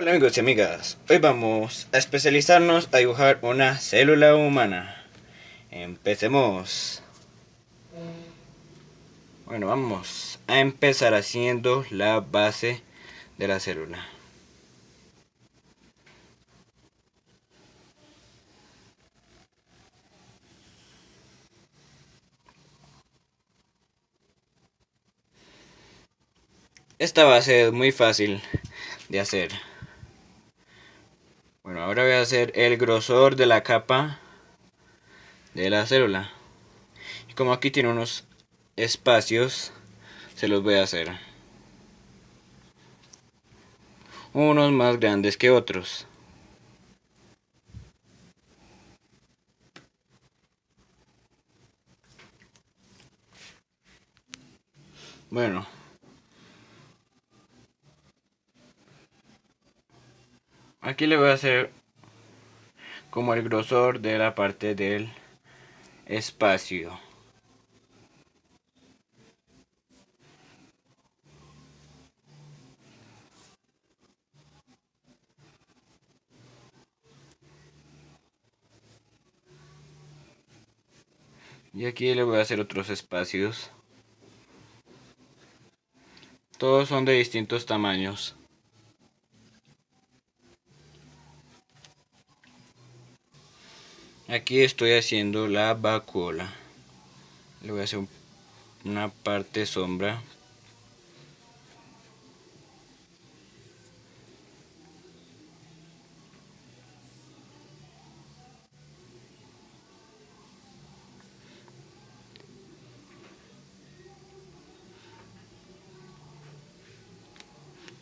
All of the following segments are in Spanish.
Hola amigos y amigas, hoy vamos a especializarnos a dibujar una célula humana. Empecemos. Bueno, vamos a empezar haciendo la base de la célula. Esta base es muy fácil de hacer. A el grosor de la capa de la célula. Y como aquí tiene unos espacios, se los voy a hacer. Unos más grandes que otros. Bueno, Aquí le voy a hacer como el grosor de la parte del espacio. Y aquí le voy a hacer otros espacios. Todos son de distintos tamaños. Aquí estoy haciendo la vacuola. Le voy a hacer una parte sombra.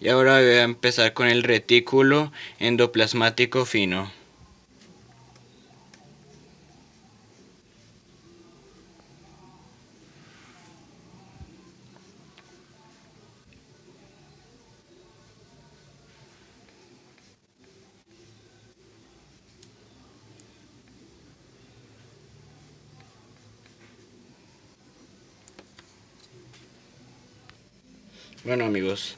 Y ahora voy a empezar con el retículo endoplasmático fino. Bueno amigos,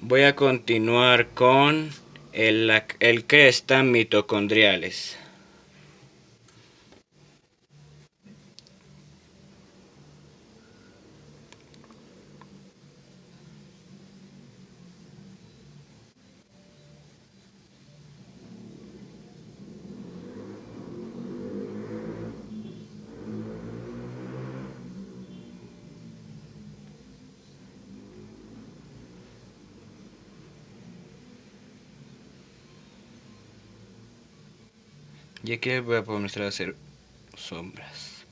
voy a continuar con el, el cresta mitocondriales. Y aquí voy a comenzar a hacer sombras.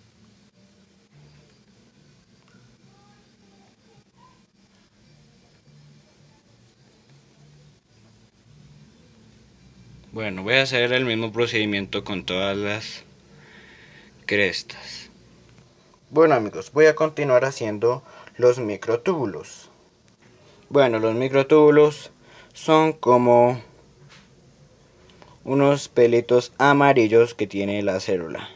Bueno, voy a hacer el mismo procedimiento con todas las crestas. Bueno amigos, voy a continuar haciendo los microtúbulos. Bueno, los microtúbulos son como unos pelitos amarillos que tiene la célula.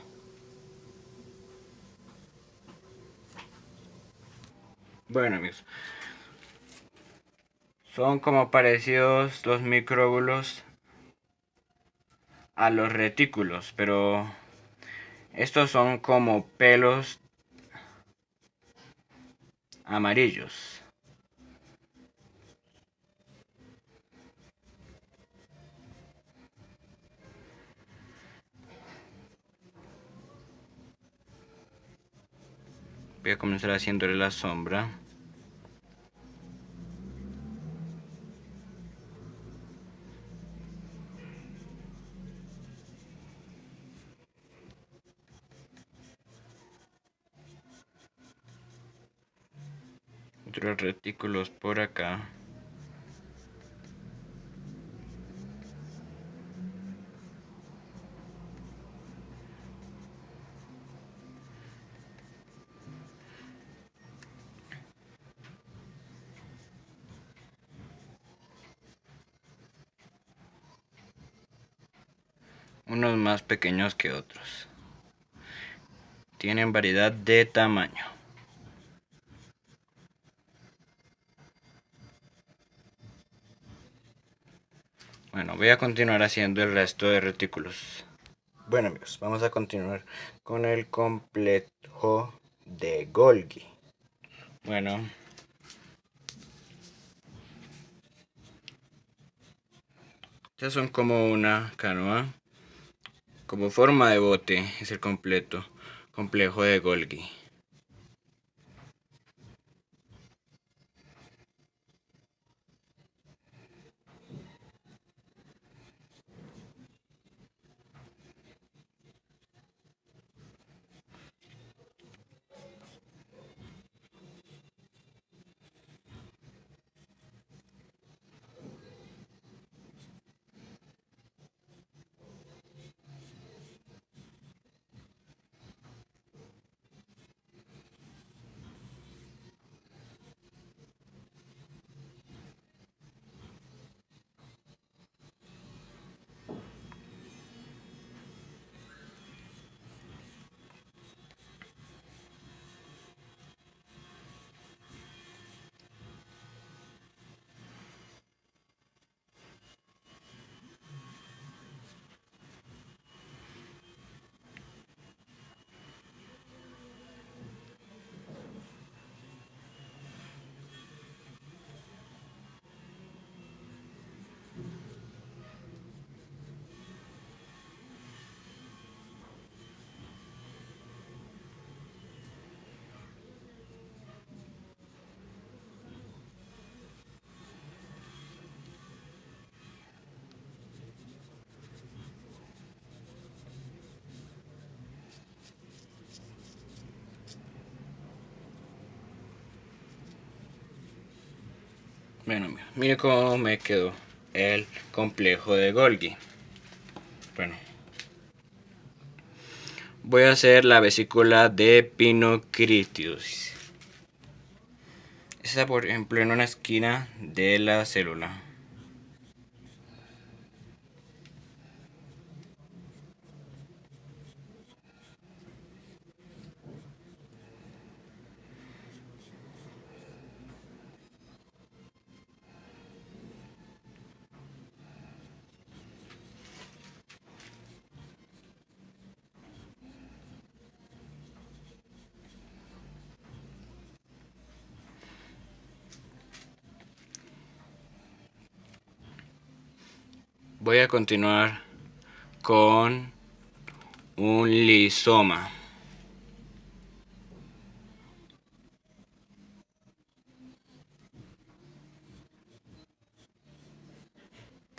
Bueno amigos, son como parecidos los micróbulos a los retículos, pero estos son como pelos amarillos. Voy a comenzar haciéndole la sombra. Otros retículos por acá unos más pequeños que otros. Tienen variedad de tamaño. Bueno, voy a continuar haciendo el resto de retículos. Bueno amigos, vamos a continuar con el complejo de Golgi. Bueno. Estas son como una canoa, como forma de bote, es el completo, complejo de Golgi. Bueno, mire cómo me quedó el complejo de Golgi. Bueno. Voy a hacer la vesícula de Pinocritius. Está por ejemplo en una esquina de la célula. Voy a continuar con un lisoma.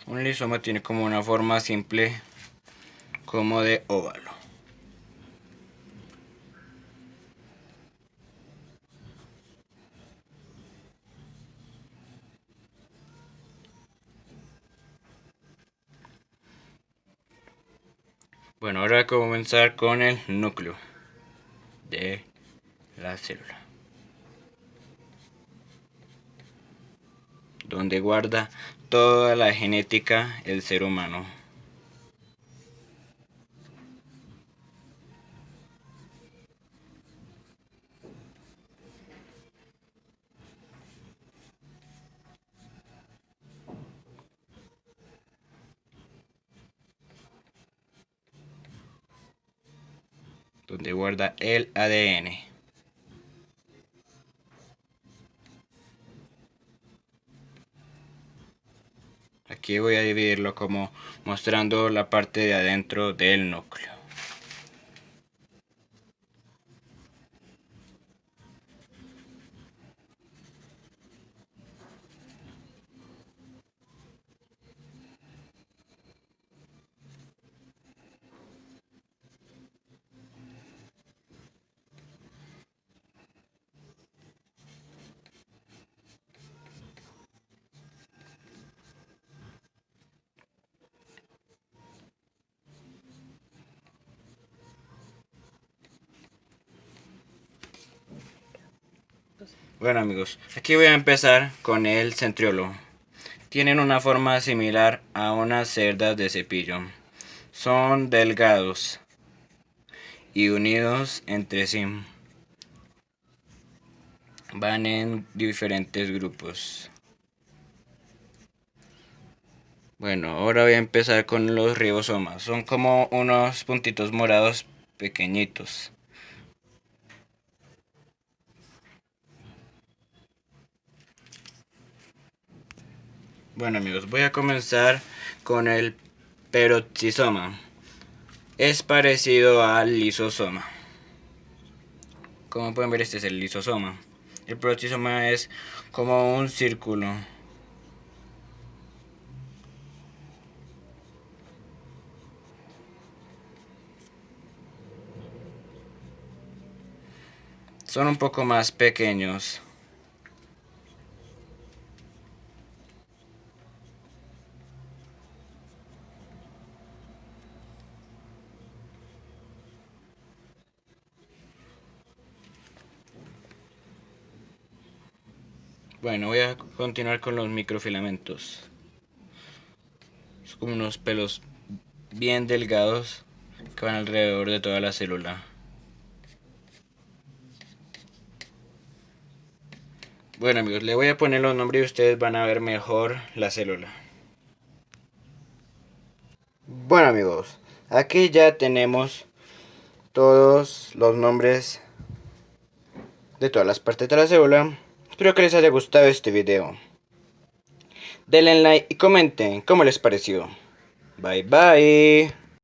Un lisoma tiene como una forma simple como de óvalo. Bueno, ahora comenzar con el núcleo de la célula. Donde guarda toda la genética el ser humano. Donde guarda el ADN. Aquí voy a dividirlo como mostrando la parte de adentro del núcleo. Bueno amigos, aquí voy a empezar con el centriolo. Tienen una forma similar a unas cerdas de cepillo. Son delgados y unidos entre sí. Van en diferentes grupos. Bueno, ahora voy a empezar con los ribosomas. Son como unos puntitos morados pequeñitos. Bueno amigos, voy a comenzar con el peroxisoma. Es parecido al lisosoma. Como pueden ver, este es el lisosoma. El peroxisoma es como un círculo. Son un poco más pequeños. Bueno, voy a continuar con los microfilamentos. Son como unos pelos bien delgados que van alrededor de toda la célula. Bueno amigos, le voy a poner los nombres y ustedes van a ver mejor la célula. Bueno amigos, aquí ya tenemos todos los nombres de todas las partes de la célula. Espero que les haya gustado este video. Denle like y comenten cómo les pareció. Bye bye.